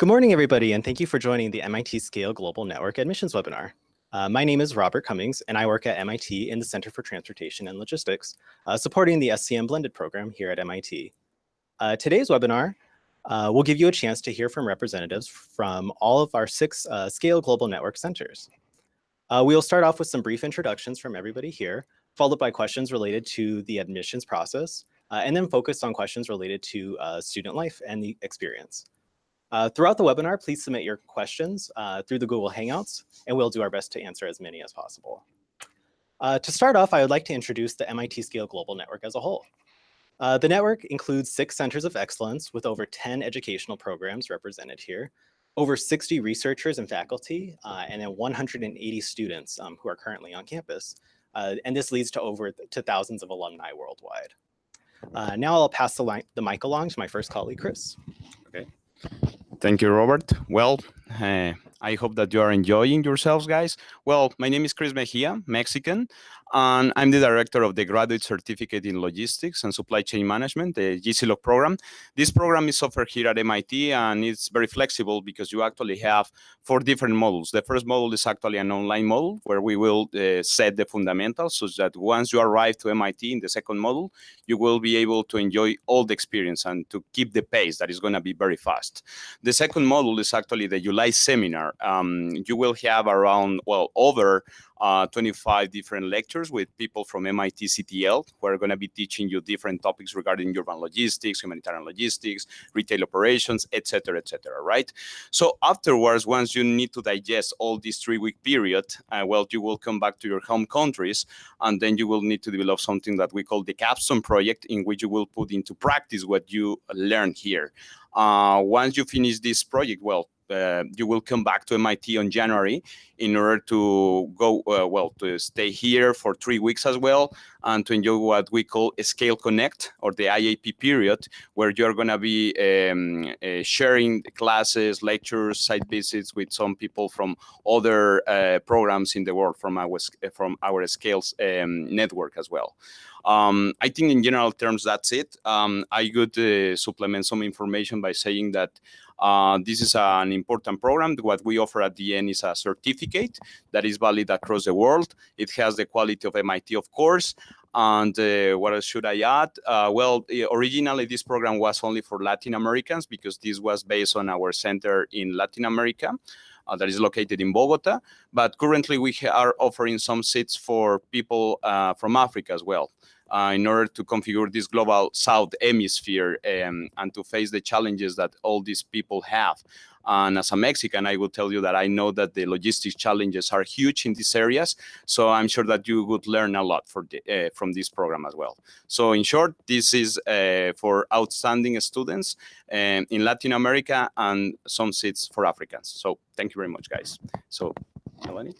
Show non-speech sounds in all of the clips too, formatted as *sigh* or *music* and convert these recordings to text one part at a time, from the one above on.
Good morning, everybody, and thank you for joining the MIT Scale Global Network Admissions webinar. Uh, my name is Robert Cummings, and I work at MIT in the Center for Transportation and Logistics, uh, supporting the SCM Blended program here at MIT. Uh, today's webinar uh, will give you a chance to hear from representatives from all of our six uh, Scale Global Network centers. Uh, we will start off with some brief introductions from everybody here, followed by questions related to the admissions process, and then focus on questions related to student life and the experience. Uh, throughout the webinar, please submit your questions uh, through the Google Hangouts, and we'll do our best to answer as many as possible. Uh, to start off, I would like to introduce the MIT Scale Global Network as a whole. Uh, the network includes six centers of excellence with over 10 educational programs represented here, over 60 researchers and faculty, uh, and then 180 students um, who are currently on campus. Uh, and this leads to over to thousands of alumni worldwide. now I'll pass the, the mic along to my first colleague, Chris. Okay. Thank you, Robert. Well, uh, I hope that you are enjoying yourselves, guys. Well, my name is Chris Mejia, Mexican, and I'm the director of the Graduate Certificate in Logistics and Supply Chain Management, the GCLOG program. This program is offered here at MIT, and it's very flexible because you actually have four different models. The first model is actually an online model where we will uh, set the fundamentals so that once you arrive to MIT in the second model, you will be able to enjoy all the experience and to keep the pace that is going to be very fast. The second model is actually the July seminar. Um, you will have around, well, over uh, 25 different lectures with people from MIT CTL who are going to be teaching you different topics regarding urban logistics, humanitarian logistics, retail operations, etc., etc. right? So afterwards, once you need to digest all this three-week period, uh, well, you will come back to your home countries, and then you will need to develop something that we call the capstone project, in which you will put into practice what you learn here. Uh, once you finish this project, well, uh, you will come back to MIT on January in order to go, uh, well, to stay here for three weeks as well and to enjoy what we call a Scale Connect or the IAP period, where you're going to be um, uh, sharing classes, lectures, site visits with some people from other uh, programs in the world from our, from our Scales um, network as well. Um, I think in general terms, that's it. Um, I could uh, supplement some information by saying that uh, this is an important program. What we offer at the end is a certificate that is valid across the world. It has the quality of MIT, of course. And uh, what else should I add? Uh, well, originally this program was only for Latin Americans because this was based on our center in Latin America. Uh, that is located in Bogota. But currently we are offering some seats for people uh, from Africa as well uh, in order to configure this global South hemisphere um, and to face the challenges that all these people have. And as a Mexican, I will tell you that I know that the logistics challenges are huge in these areas. So I'm sure that you would learn a lot the, uh, from this program as well. So in short, this is uh, for outstanding students um, in Latin America and some seats for Africans. So thank you very much, guys. So, Melanie?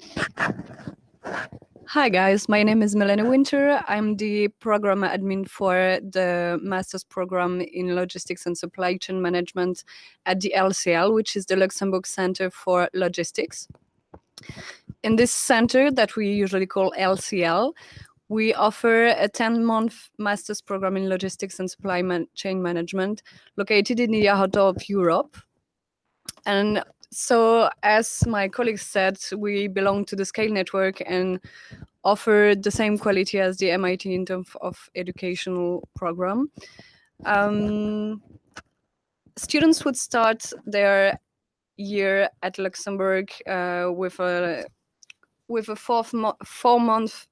Hi guys, my name is Melanie Winter. I'm the program admin for the master's program in logistics and supply chain management at the LCL, which is the Luxembourg Center for Logistics. In this center that we usually call LCL, we offer a 10-month master's program in logistics and supply man chain management located in the heart of Europe. And so as my colleagues said, we belong to the Scale Network and offer the same quality as the MIT in terms of educational program. Um, students would start their year at Luxembourg uh, with a with a fourth mo four month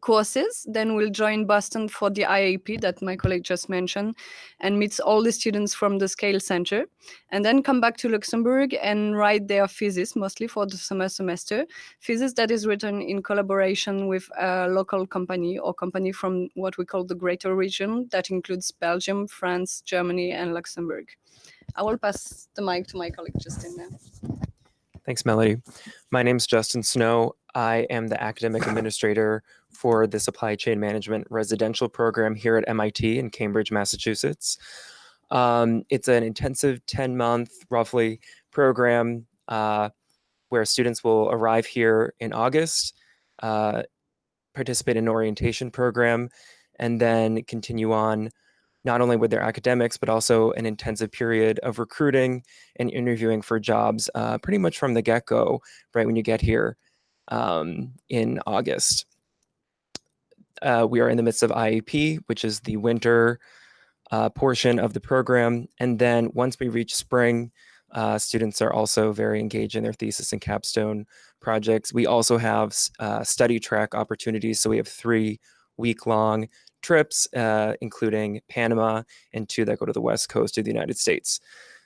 courses. Then we'll join Boston for the IAP that my colleague just mentioned and meets all the students from the Scale Center. And then come back to Luxembourg and write their thesis, mostly for the summer semester. Thesis that is written in collaboration with a local company or company from what we call the greater region that includes Belgium, France, Germany, and Luxembourg. I will pass the mic to my colleague Justin now. Thanks, Melody. My name is Justin Snow. I am the academic administrator for the supply chain management residential program here at MIT in Cambridge, Massachusetts. Um, it's an intensive 10 month, roughly, program uh, where students will arrive here in August, uh, participate in an orientation program, and then continue on not only with their academics, but also an intensive period of recruiting and interviewing for jobs uh, pretty much from the get-go, right when you get here um, in August. Uh, we are in the midst of IAP, which is the winter uh, portion of the program. And then once we reach spring, uh, students are also very engaged in their thesis and capstone projects. We also have uh, study track opportunities. So we have three week long trips, uh, including Panama and two that go to the West Coast of the United States.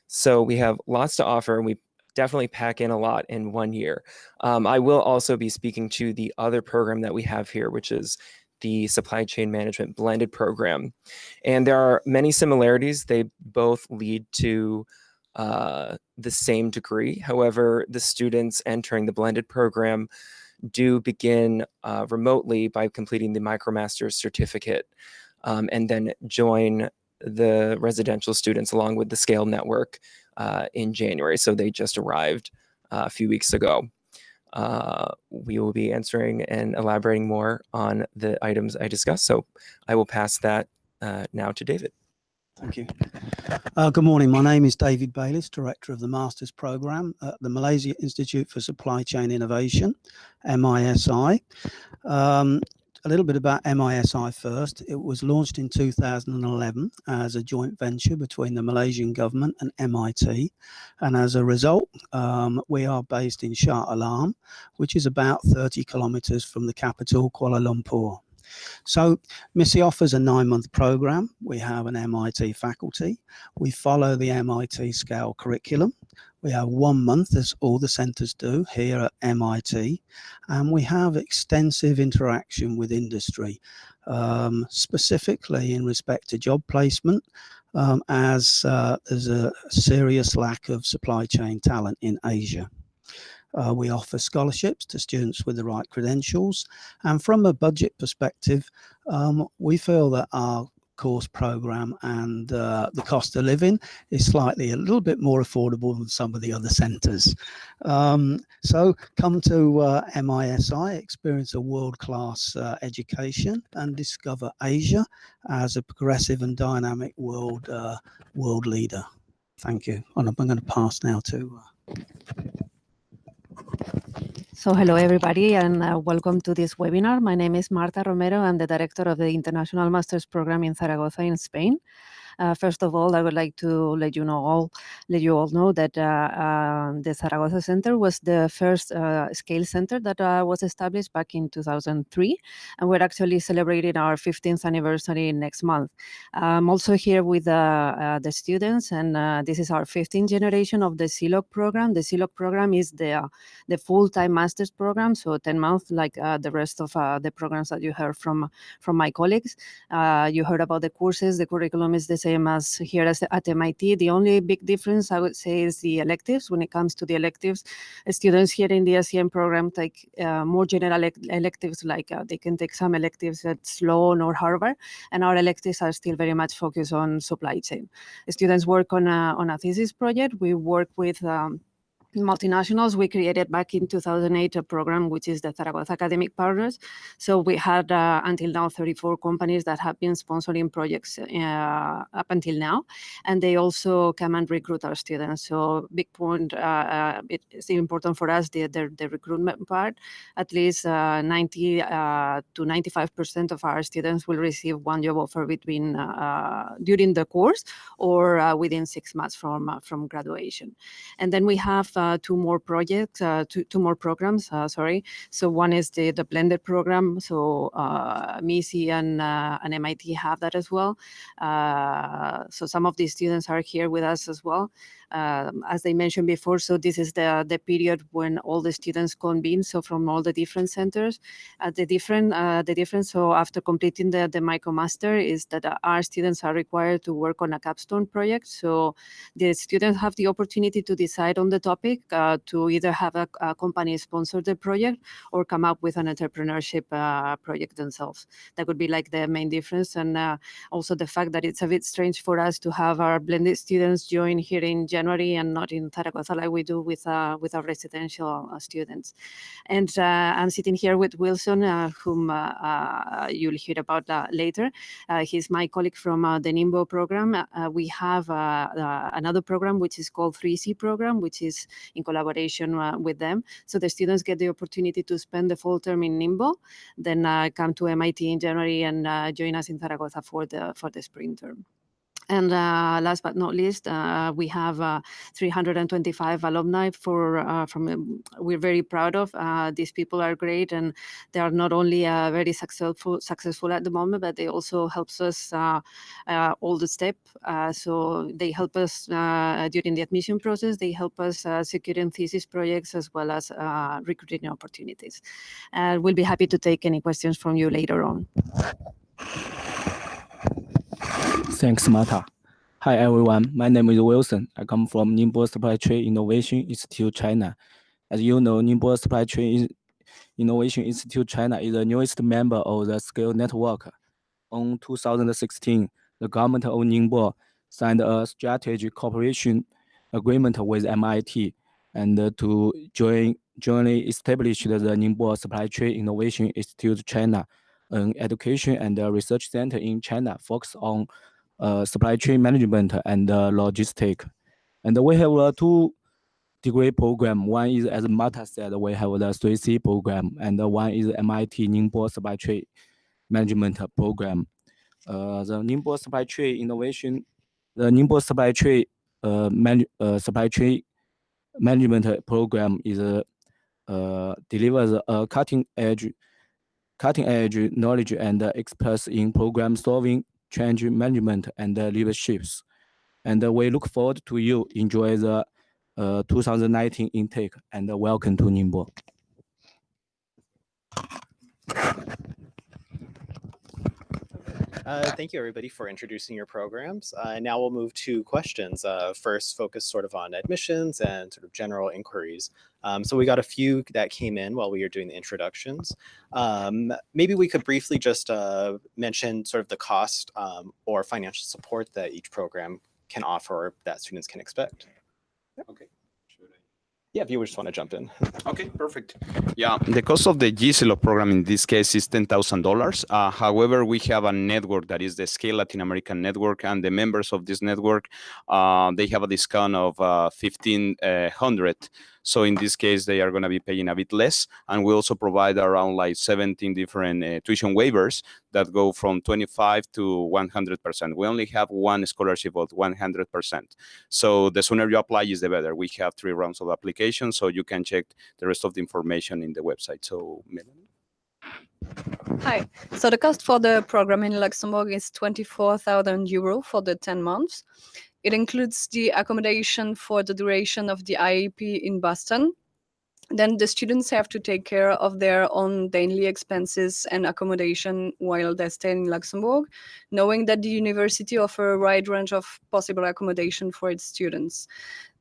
So we have lots to offer and we definitely pack in a lot in one year. Um, I will also be speaking to the other program that we have here, which is the supply chain management blended program. And there are many similarities. They both lead to uh, the same degree. However, the students entering the blended program do begin uh, remotely by completing the MicroMasters certificate um, and then join the residential students along with the scale network uh, in January. So they just arrived uh, a few weeks ago. Uh, we will be answering and elaborating more on the items I discussed. So I will pass that uh, now to David. Thank you. Uh, good morning. My name is David Bayliss, Director of the Masters Programme at the Malaysia Institute for Supply Chain Innovation, MISI. Um, a little bit about MISI first. It was launched in 2011 as a joint venture between the Malaysian government and MIT. And as a result, um, we are based in Shah Alam, which is about 30 kilometers from the capital, Kuala Lumpur. So MISI offers a nine-month program. We have an MIT faculty. We follow the MIT scale curriculum. We have one month, as all the centres do here at MIT, and we have extensive interaction with industry, um, specifically in respect to job placement, um, as uh, there's a serious lack of supply chain talent in Asia. Uh, we offer scholarships to students with the right credentials. And from a budget perspective, um, we feel that our course program and uh, the cost of living is slightly a little bit more affordable than some of the other centres. Um, so come to uh, MISI, experience a world-class uh, education and discover Asia as a progressive and dynamic world uh, world leader. Thank you. And I'm going to pass now to uh, so hello everybody and uh, welcome to this webinar. My name is Marta Romero. I'm the director of the International Masters Program in Zaragoza in Spain. Uh, first of all, I would like to let you know all let you all know that uh, uh, the Zaragoza Center was the first uh, scale center that was established back in 2003, and we're actually celebrating our 15th anniversary next month. I'm also here with the students, and this is our 15th generation of the ZLOG program. The ZLOG program is the the full-time master's program, so 10 months, like the rest of the programs that you heard from from my colleagues. you heard about the courses. The curriculum is the same same as here as at MIT. The only big difference I would say is the electives. When it comes to the electives, students here in the SCM program take uh, more general electives, like uh, they can take some electives at Sloan or Harvard, and our electives are still very much focused on supply chain. Students work on a, on a thesis project. We work with um, multinationals, we created back in 2008 a program which is the Zaragoza Academic Partners. So we had uh, until now 34 companies that have been sponsoring projects uh, up until now, and they also come and recruit our students. So big point, uh, uh it's important for us the, the, the recruitment part. At least uh, 90 uh, to 95% of our students will receive one job offer between during the course or within six months from from graduation. And then we have two more projects, uh, two, two more programs, uh, sorry. So one is the, the blended program. So MISI and, and MIT have that as well. so some of these students are here with us as well um, as I mentioned before, so this is the, the period when all the students convene, so from all the different centers. Uh, the different uh, the difference, so after completing the, the MicroMaster is that uh, our students are required to work on a capstone project. So the students have the opportunity to decide on the topic uh, to either have a, a, company sponsor the project or come up with an entrepreneurship uh, project themselves. That would be like the main difference. And uh, also the fact that it's a bit strange for us to have our blended students join here in January and not in Zaragoza like we do with, uh, with our residential uh, students. And uh, I'm sitting here with Wilson, uh, whom you'll hear about later. he's my colleague from the Ningbo program. we have another program which is called 3C program, which is in collaboration uh, with them. So the students get the opportunity to spend the full term in Ningbo, then uh, come to MIT in January and uh, join us in Zaragoza for the for the spring term. And uh, last but not least, uh, we have uh, 325 alumni for uh, from. Um, we're very proud of uh, these people are great, and they are not only uh, very successful successful at the moment, but they also helps us all the step. so they help us during the admission process. They help us securing thesis projects as well as recruiting opportunities. And we'll be happy to take any questions from you later on. Thanks, Marta. Hi, everyone. My name is Wilson. I come from Ningbo Supply Chain Innovation Institute, China. As you know, Ningbo Supply Chain Innovation Institute China is the newest member of the Scale Network. On 2016, the government of Ningbo signed a strategic cooperation agreement with MIT and to join jointly establish the Ningbo Supply Chain Innovation Institute China, an education and research center in China focused on uh, supply chain management and uh, logistic. And we have a two degree program. One is, as Marta said, we have the 3C program, and one is MIT Ningbo Supply Chain Management program. Uh, the Ningbo Supply Chain Innovation, the Ningbo Supply Chain uh, man, uh, Supply Chain Management program is uh, delivers a cutting edge, cutting edge knowledge and experts in program solving change management and leaderships. And we look forward to you enjoy the uh, 2019 intake and welcome to Ningbo. Uh, thank you, everybody, for introducing your programs. Uh, now we'll move to questions. Uh, first, focus sort of on admissions and sort of general inquiries. Um, so we got a few that came in while we were doing the introductions. Um, maybe we could briefly just uh, mention sort of the cost um, or financial support that each program can offer that students can expect. Okay. Yeah, if you just want to jump in. *laughs* Okay, perfect. Yeah, the cost of the GCLOG program in this case is $10,000. Uh, however, we have a network that is the Scale Latin American Network, and the members of this network, uh, they have a discount of uh, 1500 so in this case, they are going to be paying a bit less. And we also provide around like 17 different uh, tuition waivers that go from 25 to 100%. We only have one scholarship of 100%. So the sooner you apply is the better. We have three rounds of application, so you can check the rest of the information in the website. So Melanie. Hi. So the cost for the program in Luxembourg is 24,000 euro for the 10 months. It includes the accommodation for the duration of the IAP in Boston. Then the students have to take care of their own daily expenses and accommodation while they stay in Luxembourg, knowing that the university offers a wide range of possible accommodation for its students.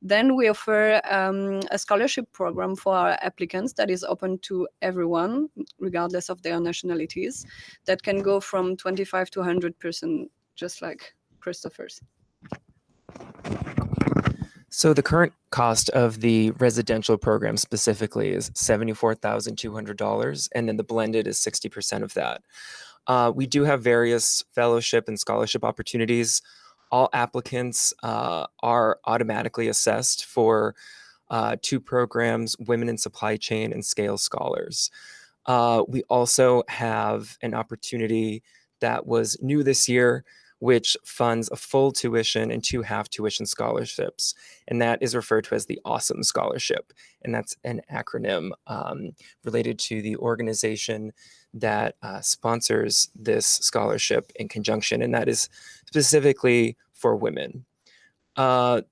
Then we offer um, a scholarship program for our applicants that is open to everyone, regardless of their nationalities, that can go from 25 to 100%, just like Christopher's. So the current cost of the residential program specifically is $74,200, and then the blended is 60% of that. Uh, we do have various fellowship and scholarship opportunities. All applicants uh, are automatically assessed for uh, two programs, Women in Supply Chain and Scale Scholars. Uh, we also have an opportunity that was new this year which funds a full tuition and two half tuition scholarships. And that is referred to as the Awesome Scholarship. And that's an acronym um, related to the organization that uh, sponsors this scholarship in conjunction. And that is specifically for women. Uh,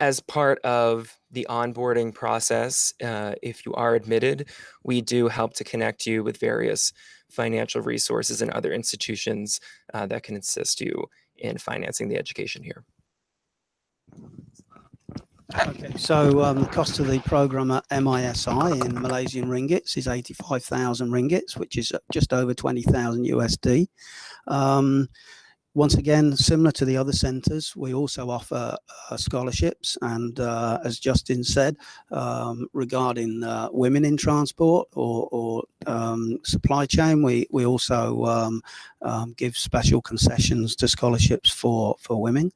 as part of the onboarding process, uh, if you are admitted, we do help to connect you with various financial resources and other institutions uh, that can assist you in financing the education here. Okay, so um, the cost of the program at MISI in Malaysian ringgits is 85,000 ringgits, which is uh, just over 20,000 USD. Um, once again, similar to the other centres, we also offer uh, scholarships. And uh, as Justin said, um, regarding uh, women in transport or, or um, supply chain, we, we also um, um give special concessions to scholarships for, for women.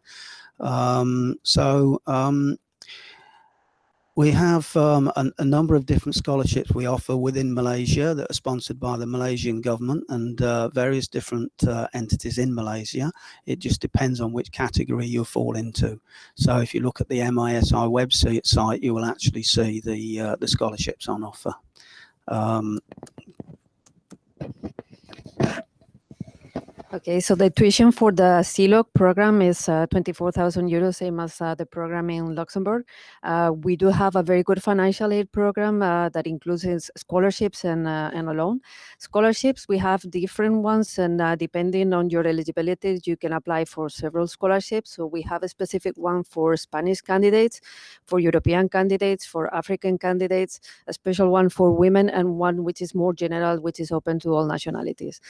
Um, so um, we have um, a, a, number of different scholarships we offer within Malaysia that are sponsored by the Malaysian government and uh, various different uh, entities in Malaysia. It just depends on which category you fall into. So if you look at the MISI website, you will actually see the uh, the scholarships on offer. Um, Okay, so the tuition for the ZLOG program is uh, 24,000 euros, same as uh, the program in Luxembourg. Uh, we do have a very good financial aid program uh, that includes scholarships and, uh, and a loan. Scholarships, we have different ones, and uh, depending on your eligibility, you can apply for several scholarships. So we have a specific one for Spanish candidates, for European candidates, for African candidates, a special one for women, and one which is more general, which is open to all nationalities.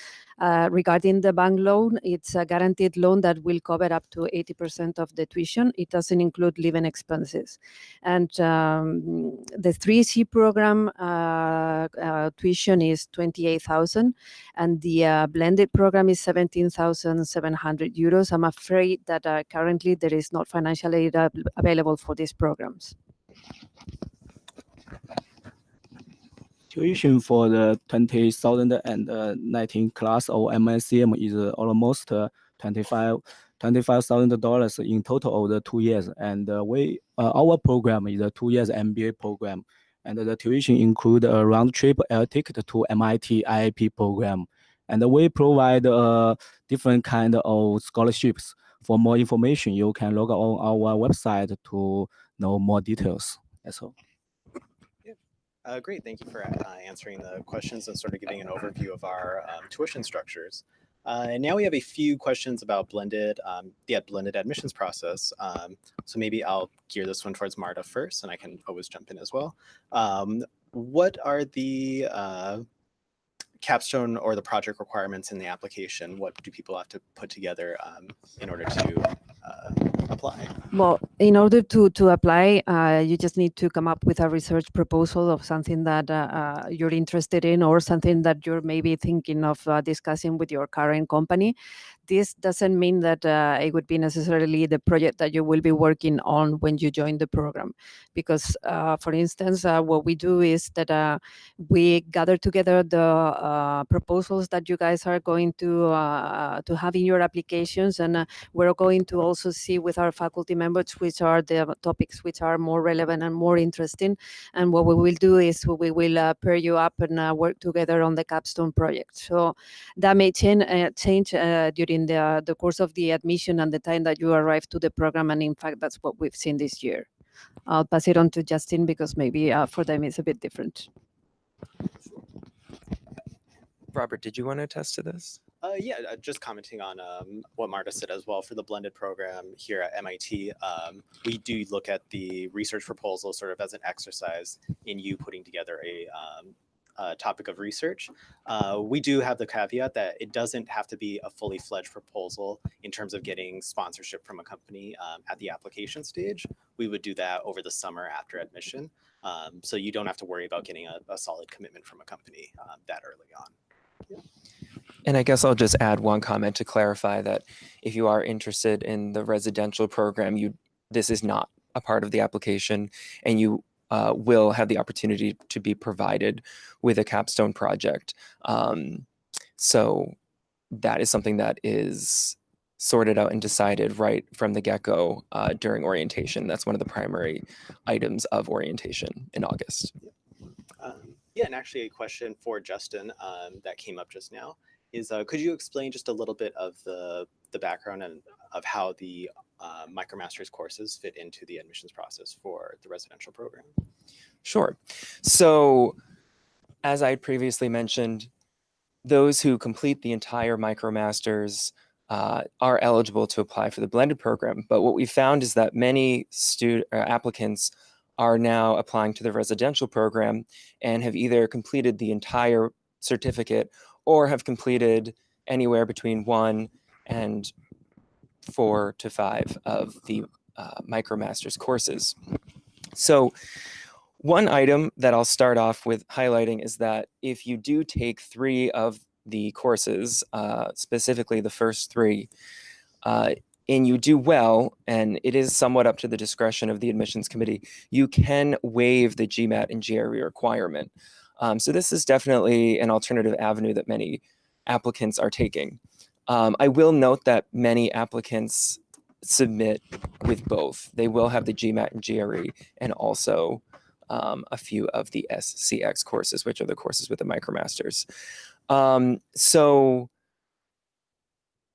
regarding the bank bank loan, it's a guaranteed loan that will cover up to 80% of the tuition. It doesn't include living expenses. And um, the 3C program uh, uh, tuition is 28,000 and the uh, blended program is 17,700 euros. I'm afraid that uh, currently there is not financial aid available for these programs. Tuition for the 2019 class of MICM is almost 25 $25,000 in total over the two years. And uh, we uh, our program is a two years MBA program. And the tuition include a round trip air ticket to MIT IAP program. And we provide uh, different kind of scholarships. For more information, you can log on our website to know more details. That's all. Uh, great, thank you for uh, answering the questions and sort of giving an overview of our um, tuition structures. Uh, and now we have a few questions about blended, um, the blended admissions process. Um, so maybe I'll gear this one towards Marta first, and I can always jump in as well. Um, what are the uh, capstone or the project requirements in the application? What do people have to put together um, in order to apply? Well, in order to to apply, uh, you just need to come up with a research proposal of something that uh, uh you're interested in or something that you're maybe thinking of uh, discussing with your current company this doesn't mean that uh, it would be necessarily the project that you will be working on when you join the program. Because, uh, for instance, uh, what we do is that uh, we gather together the uh, proposals that you guys are going to uh, to have in your applications, and we're going to also see with our faculty members which are the topics which are more relevant and more interesting. And what we will do is we will uh, pair you up and uh, work together on the capstone project. So that may uh, change change during in the, the course of the admission and the time that you arrive to the program. And in fact, that's what we've seen this year. I'll pass it on to Justin because maybe uh, for them it's a bit different. Robert, did you want to attest to this? Uh, yeah, uh, just commenting on um, what Marta said as well for the blended program here at MIT. Um, we do look at the research proposal sort of as an exercise in you putting together a um, uh, topic of research. Uh, we do have the caveat that it doesn't have to be a fully fledged proposal in terms of getting sponsorship from a company um, at the application stage. We would do that over the summer after admission. Um, so you don't have to worry about getting a, a solid commitment from a company um, that early on. Yeah. And I guess I'll just add one comment to clarify that if you are interested in the residential program, you this is not a part of the application and you uh, will have the opportunity to be provided with a capstone project. Um, so that is something that is sorted out and decided right from the get-go uh, during orientation. That's one of the primary items of orientation in August. Um, yeah, and actually a question for Justin um, that came up just now is, uh, could you explain just a little bit of the, the background and of how the uh, MicroMasters courses fit into the admissions process for the residential program? Sure. So as I previously mentioned, those who complete the entire MicroMasters uh, are eligible to apply for the blended program. But what we found is that many student uh, applicants are now applying to the residential program and have either completed the entire certificate or have completed anywhere between one and four to five of the uh, MicroMasters courses. So one item that I'll start off with highlighting is that if you do take three of the courses, uh, specifically the first three, uh, and you do well, and it is somewhat up to the discretion of the admissions committee, you can waive the GMAT and GRE requirement. Um, so this is definitely an alternative avenue that many applicants are taking. Um, I will note that many applicants submit with both. They will have the GMAT and GRE and also um, a few of the SCX courses, which are the courses with the MicroMasters. Um, so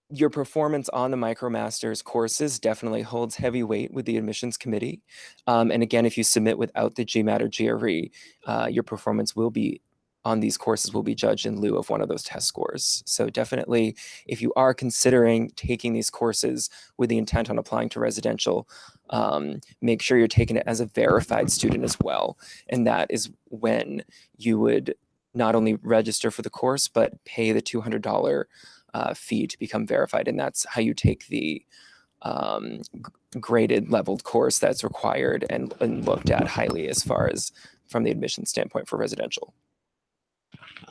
your performance on the MicroMasters courses definitely holds heavy weight with the admissions committee. Um, and again, if you submit without the GMAT or GRE, uh, your performance will be on these courses will be judged in lieu of one of those test scores. So definitely, if you are considering taking these courses with the intent on applying to residential, um, make sure you're taking it as a verified student as well. And that is when you would not only register for the course, but pay the $200 uh, fee to become verified. And that's how you take the um, graded leveled course that's required and, and looked at highly as far as from the admission standpoint for residential.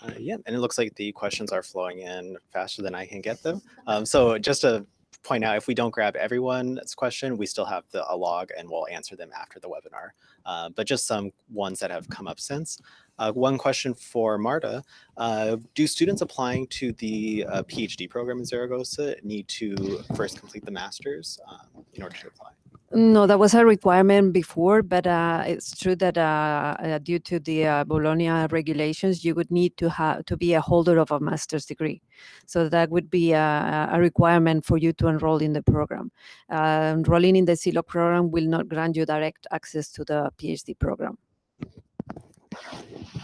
Uh, yeah, and it looks like the questions are flowing in faster than I can get them. Um, so just to point out, if we don't grab everyone's question, we still have the, a log and we'll answer them after the webinar. Uh, but just some ones that have come up since. Uh, one question for Marta, uh, do students applying to the uh, PhD program in Zaragoza need to first complete the master's um, in order to apply? No, that was a requirement before, but uh, it's true that uh, uh, due to the Bologna regulations, you would need to have to be a holder of a master's degree. So that would be a, a requirement for you to enroll in the program. Enrolling in the ZLOG program will not grant you direct access to the PhD program.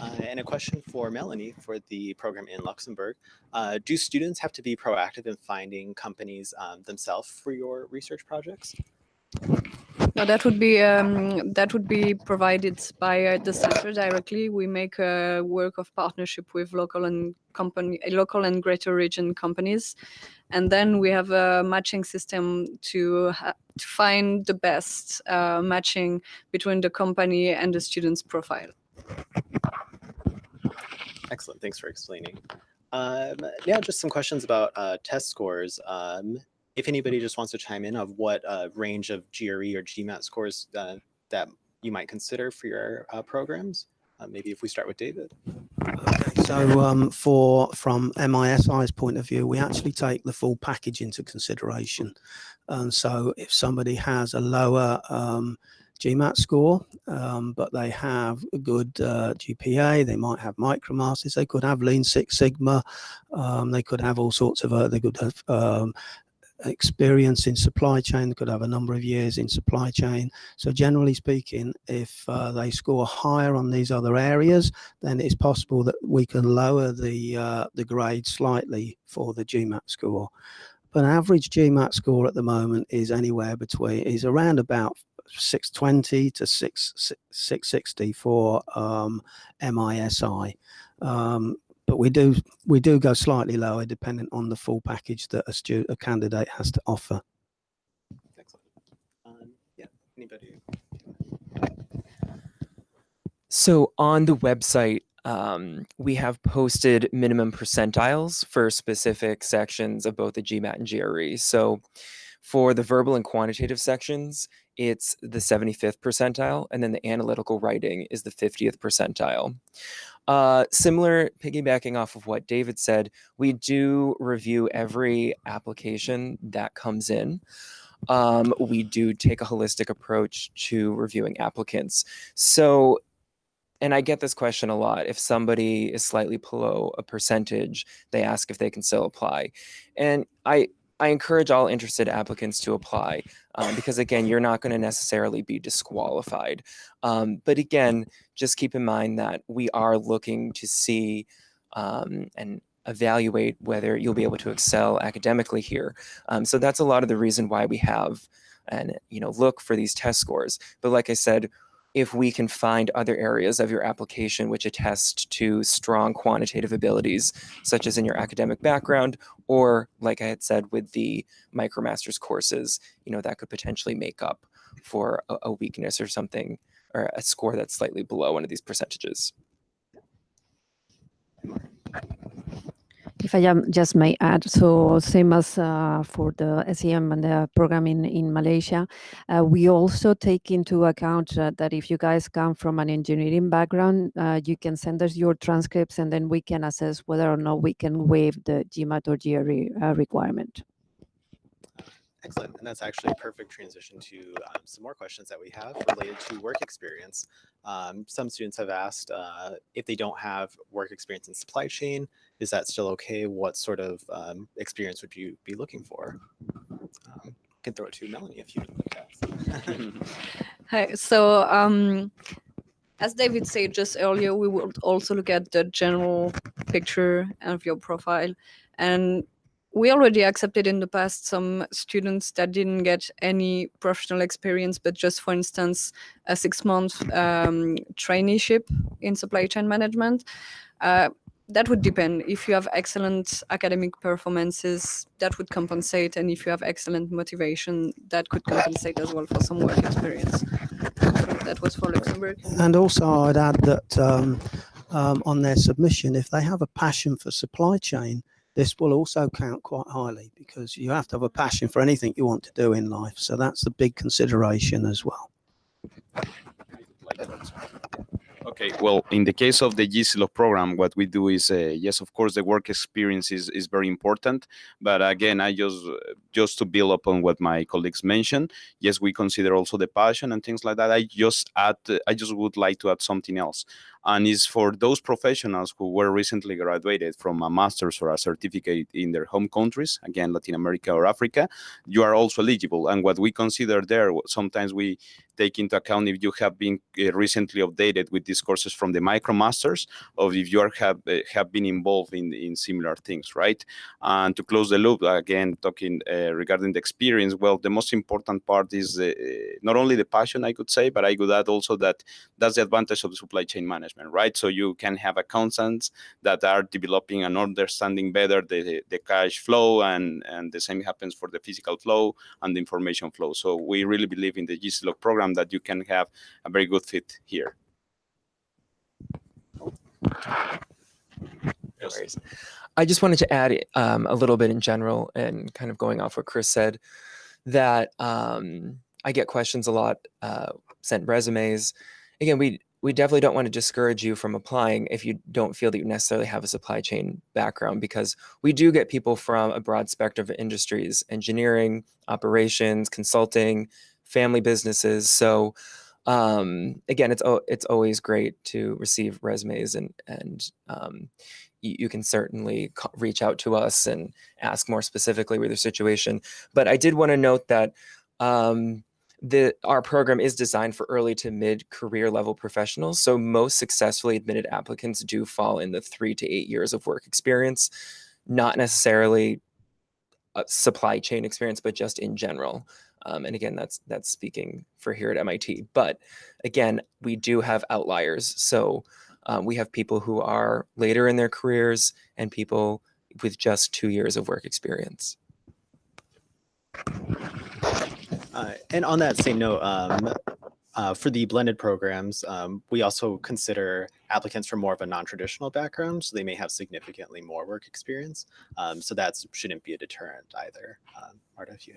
Uh, and a question for Melanie for the program in Luxembourg. Uh, do students have to be proactive in finding companies um, themselves for your research projects? No, that would be um, that would be provided by uh, the center directly. We make a work of partnership with local and company, local and greater region companies, and then we have a matching system to, to find the best uh, matching between the company and the student's profile. Excellent. Thanks for explaining. Um, yeah, just some questions about uh, test scores. Um, if anybody just wants to chime in of what uh, range of GRE or GMAT scores uh, that you might consider for your uh, programs, uh, maybe if we start with David. So um, for from MISI's point of view, we actually take the full package into consideration. And so if somebody has a lower um, GMAT score, um, but they have a good uh, GPA. They might have micromasters. They could have Lean Six Sigma. Um, they could have all sorts of. Uh, they could have um, experience in supply chain. They could have a number of years in supply chain. So generally speaking, if uh, they score higher on these other areas, then it's possible that we can lower the uh, the grade slightly for the GMAT score. But average GMAT score at the moment is anywhere between is around about 620 to 6, 660 for um, MISI. Um, but we do we do go slightly lower depending on the full package that a, student, a candidate has to offer. Excellent. Um, yeah, anybody? So on the website, um, we have posted minimum percentiles for specific sections of both the GMAT and GRE. So for the verbal and quantitative sections, it's the 75th percentile, and then the analytical writing is the 50th percentile. Uh, similar, piggybacking off of what David said, we do review every application that comes in. Um, we do take a holistic approach to reviewing applicants. So, and I get this question a lot. If somebody is slightly below a percentage, they ask if they can still apply. And I, I encourage all interested applicants to apply um, because again, you're not going to necessarily be disqualified. Um, but again, just keep in mind that we are looking to see um, and evaluate whether you'll be able to excel academically here. Um, so that's a lot of the reason why we have and you know look for these test scores. But like I said, if we can find other areas of your application which attest to strong quantitative abilities, such as in your academic background, or like I had said with the MicroMasters courses, you know, that could potentially make up for a, a weakness or something, or a score that's slightly below one of these percentages. If I um, just may add, so same as uh, for the SCM and the program in, in Malaysia, uh, we also take into account uh, that if you guys come from an engineering background, uh, you can send us your transcripts and then we can assess whether or not we can waive the GMAT or GRE uh, requirement. Excellent. And that's actually a perfect transition to um, some more questions that we have related to work experience. Um, some students have asked uh, if they don't have work experience in supply chain, is that still okay? What sort of um, experience would you be looking for? Um, can throw it to Melanie if you'd like to. *laughs* Hi. So, um, as David said just earlier, we will also look at the general picture of your profile. And we already accepted in the past some students that didn't get any professional experience, but just, for instance, a six-month um, traineeship in supply chain management. Uh, that would depend. If you have excellent academic performances, that would compensate. And if you have excellent motivation, that could compensate as well for some work experience. That was for Luxembourg. And also, I'd add that um, um, on their submission, if they have a passion for supply chain, this will also count quite highly because you have to have a passion for anything you want to do in life. So that's a big consideration as well. Okay, well, in the case of the GCLOG program, what we do is, uh, yes, of course, the work experience is, is very important. But again, I just, just to build upon what my colleagues mentioned, yes, we consider also the passion and things like that. I just add, I just would like to add something else and is for those professionals who were recently graduated from a master's or a certificate in their home countries, again, Latin America or Africa, you are also eligible. And what we consider there, sometimes we take into account if you have been uh, recently updated with these courses from the MicroMasters, or if you are, have, uh, have been involved in, in similar things, right? And to close the loop, again, talking uh, regarding the experience, well, the most important part is uh, not only the passion, I could say, but I could add also that that's the advantage of the supply chain management management, right? So you can have accountants that are developing and understanding better the, the cash flow and, and the same happens for the physical flow and the information flow. So we really believe in the GCLOG program that you can have a very good fit here. No worries. I just wanted to add um, a little bit in general and kind of going off what Chris said, that um, I get questions a lot, uh, sent resumes. Again, we we definitely don't want to discourage you from applying if you don't feel that you necessarily have a supply chain background because we do get people from a broad spectrum of industries, engineering, operations, consulting, family businesses. So um, again, it's it's always great to receive resumes and and um, you, can certainly reach out to us and ask more specifically with your situation. But I did want to note that um, the, our program is designed for early to mid career level professionals. So most successfully admitted applicants do fall in the three to eight years of work experience, not necessarily supply chain experience, but just in general. Um, and again, that's that's speaking for here at MIT. But again, we do have outliers. So um, we have people who are later in their careers and people with just two years of work experience. Uh, and on that same note, um, uh, for the blended programs, um, we also consider applicants from more of a non-traditional background, so they may have significantly more work experience. Um, so that shouldn't be a deterrent either. Marta, if you.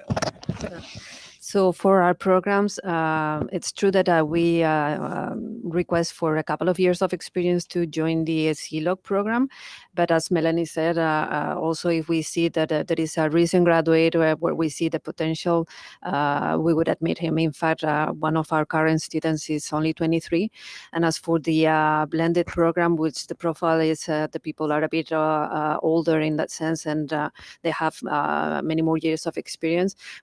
So for our programs, uh, it's true that uh, we uh, um, request for a couple of years of experience to join the ZLOG program. But as Melanie said, uh, uh, also if we see that uh, there is a recent graduate where, where we see the potential, we would admit him. In fact, one of our current students is only 23. And as for the blend blended program, which the profile is the people are a bit older in that sense and they have many more years of experience.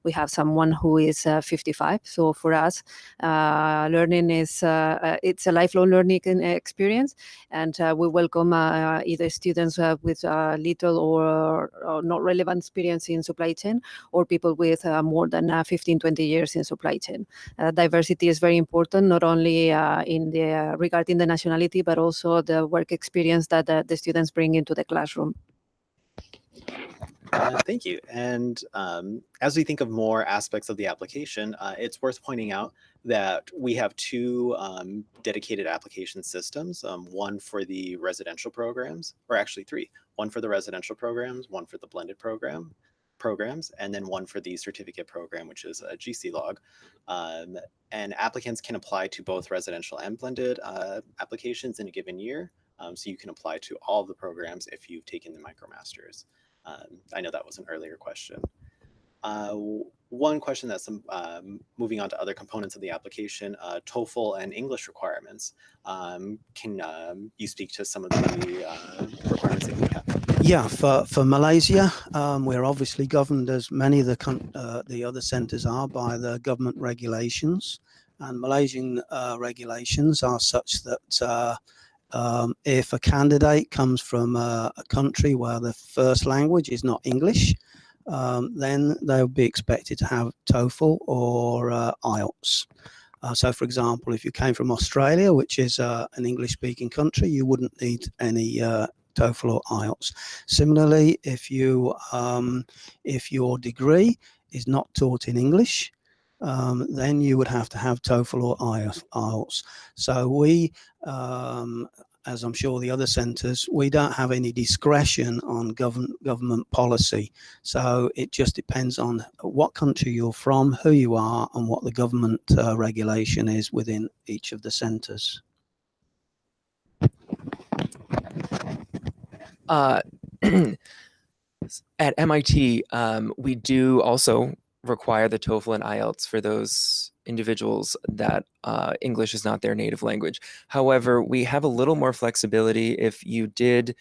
We have someone who is uh, 55. So for us, uh, learning is uh, uh it's a lifelong learning experience, and uh, we welcome uh, either students with little or, or not relevant experience in supply chain or people with more than uh, 15, 20 years in supply chain. Diversity is very important, not only in the regarding the nationality, but also the work experience that the students bring into the classroom. Uh, thank you. And um, as we think of more aspects of the application, uh, it's worth pointing out that we have two um, dedicated application systems, um, one for the residential programs, or actually three, one for the residential programs, one for the blended program programs, and then one for the certificate program, which is a GC log. Um, and applicants can apply to both residential and blended uh, applications in a given year. Um, so you can apply to all of the programs if you've taken the MicroMasters. Um, I know that was an earlier question. Uh, one question that's um, um, moving on to other components of the application, uh, TOEFL and English requirements. Um, can um, you speak to some of the uh, requirements that we have? Yeah, for, for Malaysia, um, we're obviously governed as many of the, uh, the other centres are by the government regulations. And Malaysian uh, regulations are such that uh, um, if a candidate comes from a, a country where the first language is not English, um, then they'll be expected to have TOEFL or uh, IELTS. Uh, so, for example, if you came from Australia, which is uh, an English-speaking country, you wouldn't need any uh, TOEFL or IELTS. Similarly, if you um, if your degree is not taught in English, um, then you would have to have TOEFL or IELTS. So we, um, as I'm sure the other centres, we don't have any discretion on government government policy. So it just depends on what country you're from, who you are, and what the government uh, regulation is within each of the centres. Uh, *clears throat* at MIT, um, we do also require the TOEFL and IELTS for those individuals that uh, English is not their native language. However, we have a little more flexibility if you did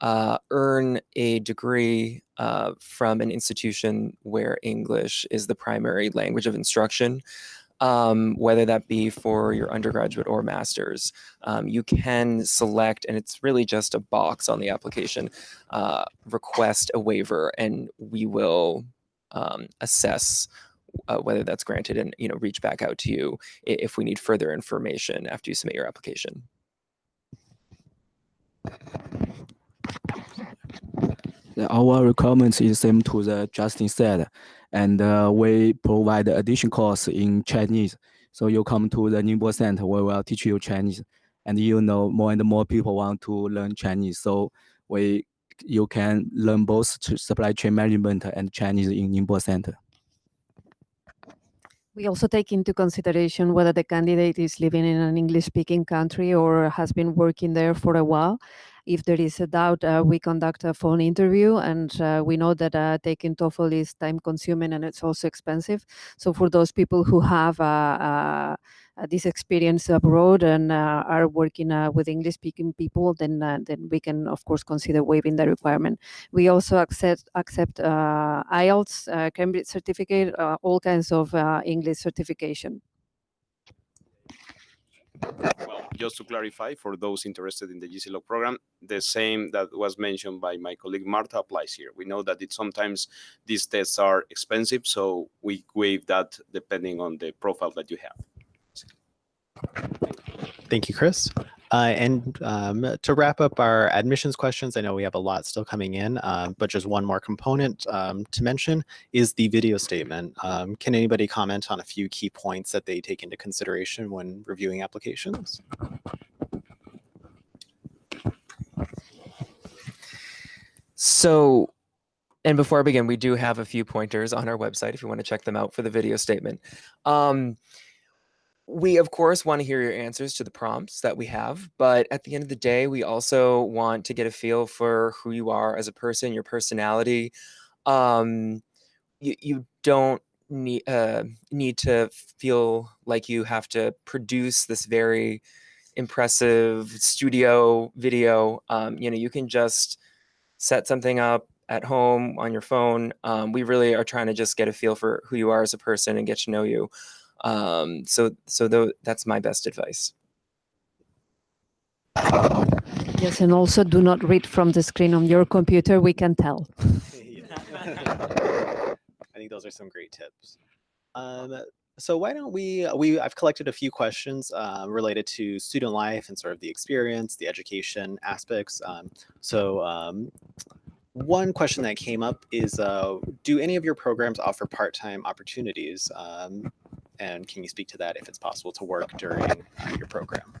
uh, earn a degree uh, from an institution where English is the primary language of instruction. Um, whether that be for your undergraduate or master's, um, you can select, and it's really just a box on the application, uh, request a waiver, and we will um, assess uh, whether that's granted and you know reach back out to you if we need further information after you submit your application. Our requirements is same to the Justin said, and uh, we provide additional course in Chinese. So you come to the Ningbo Center, we will teach you Chinese, and you know more and more people want to learn Chinese. So we you can learn both supply chain management and Chinese in Ningbo Center. We also take into consideration whether the candidate is living in an English speaking country or has been working there for a while. If there is a doubt, uh, we conduct a phone interview, and uh, we know that uh, taking TOEFL is time consuming and it's also expensive. So, for those people who have this experience abroad and uh, are working uh, with English speaking people, then uh, then we can of course consider waiving the requirement. We also accept accept IELTS, Cambridge certificate, all kinds of English certification. Well, just to clarify, for those interested in the GCLOG program, the same that was mentioned by my colleague Marta applies here. We know that it sometimes these tests are expensive, so we waive that depending on the profile that you have. Thank you, Chris. Uh, and um, to wrap up our admissions questions, I know we have a lot still coming in, um, but just one more component um, to mention is the video statement. Um, can anybody comment on a few key points that they take into consideration when reviewing applications? So, and before I begin, we do have a few pointers on our website if you want to check them out for the video statement. Um, we, of course, want to hear your answers to the prompts that we have, but at the end of the day, we also want to get a feel for who you are as a person, your personality. Um, you, you don't need uh, need to feel like you have to produce this very impressive studio video. Um, you know, you can just set something up at home on your phone. Um, we really are trying to just get a feel for who you are as a person and get to know you. Um, so, so th that's my best advice. Yes, and also do not read from the screen on your computer. We can tell. *laughs* I think those are some great tips. Um, so why don't we, we, I've collected a few questions uh, related to student life and sort of the experience, the education aspects. Um, so um, one question that came up is, uh, do any of your programs offer part-time opportunities? Um, and can you speak to that if it's possible to work during uh, your program?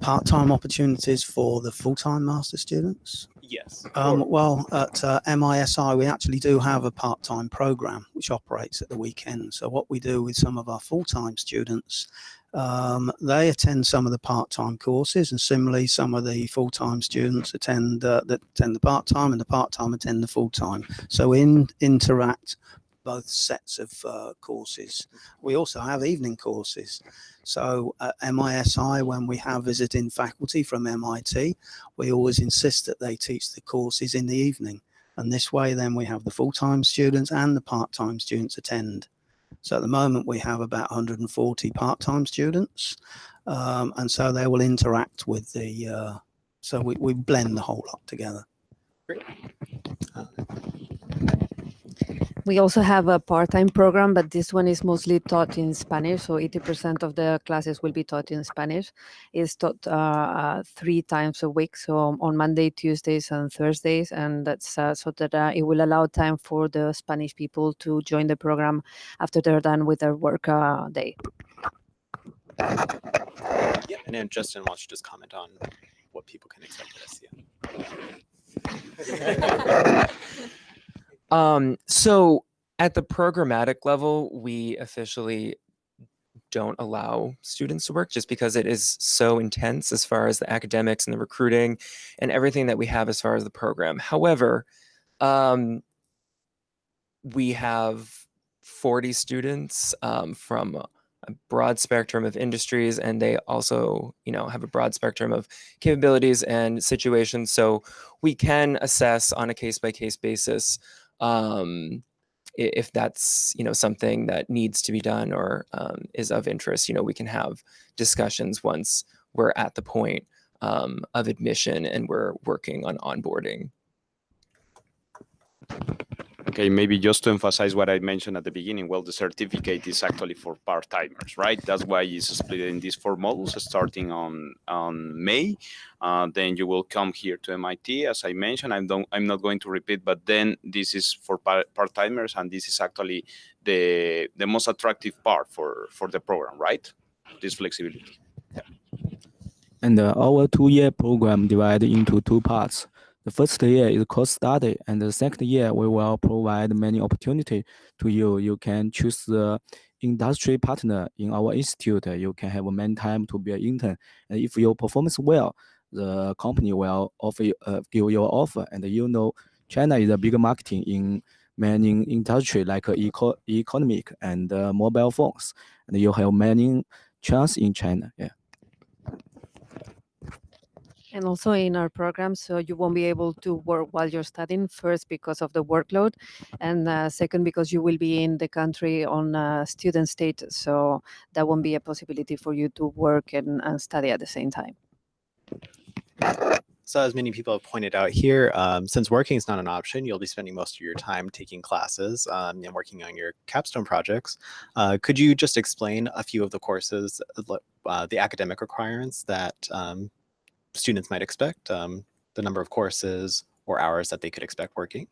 Part-time opportunities for the full-time master students? Yes. Um, well, at uh, MISI, we actually do have a part-time program which operates at the weekend. So what we do with some of our full-time students, um, they attend some of the part-time courses, and similarly, some of the full-time students attend uh, that attend the part-time, and the part-time attend the full-time. So in interact both sets of uh, courses. We also have evening courses. So at MISI, when we have visiting faculty from MIT, we always insist that they teach the courses in the evening. And this way, then we have the full-time students and the part-time students attend. So at the moment, we have about 140 part-time students. Um, and so they will interact with the, uh, so we, we blend the whole lot together. We also have a part-time program, but this one is mostly taught in Spanish. So 80% of the classes will be taught in Spanish. It's taught uh, uh, three times a week, so on Monday, Tuesdays, and Thursdays, and that's uh, so that uh, it will allow time for the Spanish people to join the program after they're done with their work uh, day. Yeah, and then Justin wants to just comment on what people can expect at SCM. *laughs* Um, so at the programmatic level, we officially don't allow students to work just because it is so intense as far as the academics and the recruiting and everything that we have as far as the program. However, um, we have 40 students um, from a broad spectrum of industries and they also you know have a broad spectrum of capabilities and situations so we can assess on a case by case basis um, if that's you know something that needs to be done or um, is of interest you know we can have discussions once we're at the point um, of admission and we're working on onboarding Okay, maybe just to emphasize what I mentioned at the beginning, well, the certificate is actually for part-timers, right? That's why it's split in these four modules, starting on, on May. Uh, then you will come here to MIT, as I mentioned. I don't, I'm not going to repeat, but then this is for part-timers, and this is actually the, the most attractive part for, for the program, right? This flexibility. And uh, our two-year program divided into two parts. The first year is course study, and the second year we will provide many opportunity to you. You can choose the industry partner in our institute. You can have a many time to be an intern, and if your performance well, the company will offer uh, give you an offer. And you know, China is a big marketing in many industry like uh, eco economic and uh, mobile phones, and you have many chance in China. Yeah. And also in our program, so you won't be able to work while you're studying, first because of the workload, and uh, second because you will be in the country on uh, student status. So that won't be a possibility for you to work and, and study at the same time. So as many people have pointed out here, um, since working is not an option, you'll be spending most of your time taking classes um, and working on your capstone projects. Uh, could you just explain a few of the courses, uh, uh, the academic requirements that um, students might expect, um, the number of courses or hours that they could expect working?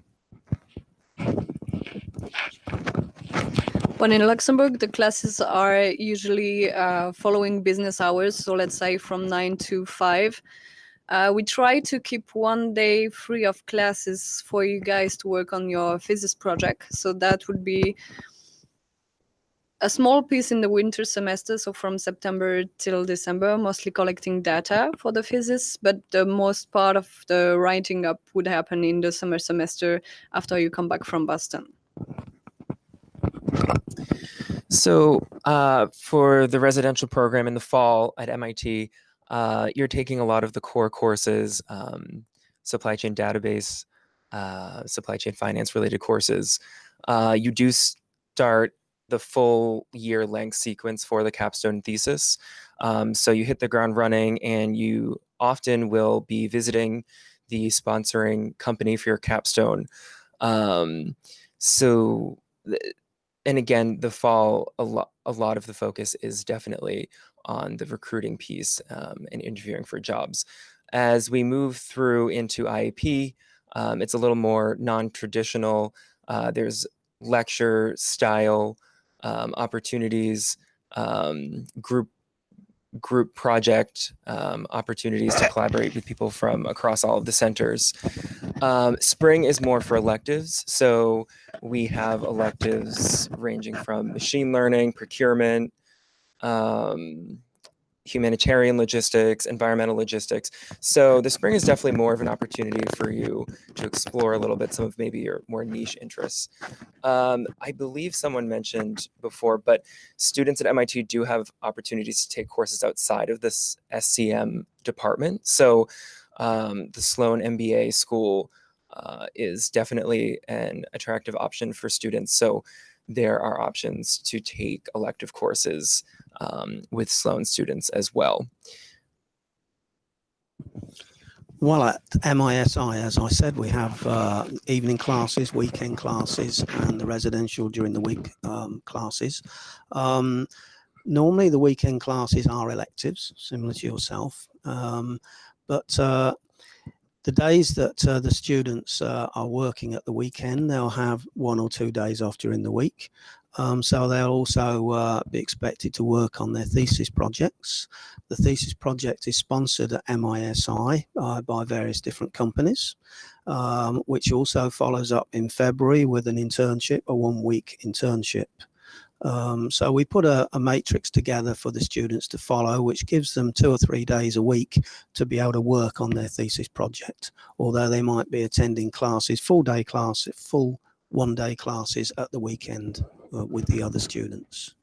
When in Luxembourg, the classes are usually uh, following business hours. So let's say from nine to five. Uh, we try to keep one day free of classes for you guys to work on your physics project. So that would be a small piece in the winter semester, so from September till December, mostly collecting data for the physics, but the most part of the writing up would happen in the summer semester after you come back from Boston. So uh, for the residential program in the fall at MIT, uh, you're taking a lot of the core courses, um, supply chain database, uh, supply chain finance related courses. Uh, you do start the full year length sequence for the capstone thesis. Um, so you hit the ground running and you often will be visiting the sponsoring company for your capstone. Um, so, and again, the fall, a lot, a lot of the focus is definitely on the recruiting piece um, and interviewing for jobs. As we move through into IAP, um, it's a little more non-traditional. Uh, there's lecture style um, opportunities, um, group group project um, opportunities to collaborate with people from across all of the centers. Um, spring is more for electives. So we have electives ranging from machine learning, procurement, um, humanitarian logistics, environmental logistics. So the spring is definitely more of an opportunity for you to explore a little bit some of maybe your more niche interests. Um, I believe someone mentioned before, but students at MIT do have opportunities to take courses outside of this SCM department. So um, the Sloan MBA school uh, is definitely an attractive option for students. So there are options to take elective courses um, with Sloan students as well. Well, at MISI, as I said, we have uh, evening classes, weekend classes, and the residential during the week um, classes. Um, normally, the weekend classes are electives, similar to yourself. Um, but uh, the days that uh, the students uh, are working at the weekend, they'll have one or two days off during the week. Um, so they'll also uh, be expected to work on their thesis projects. The thesis project is sponsored at MISI uh, by various different companies, um, which also follows up in February with an internship, a one week internship. Um, so we put a, a, matrix together for the students to follow, which gives them two or three days a week to be able to work on their thesis project, although they might be attending classes, full day classes, full one day classes at the weekend Uh, with the other students.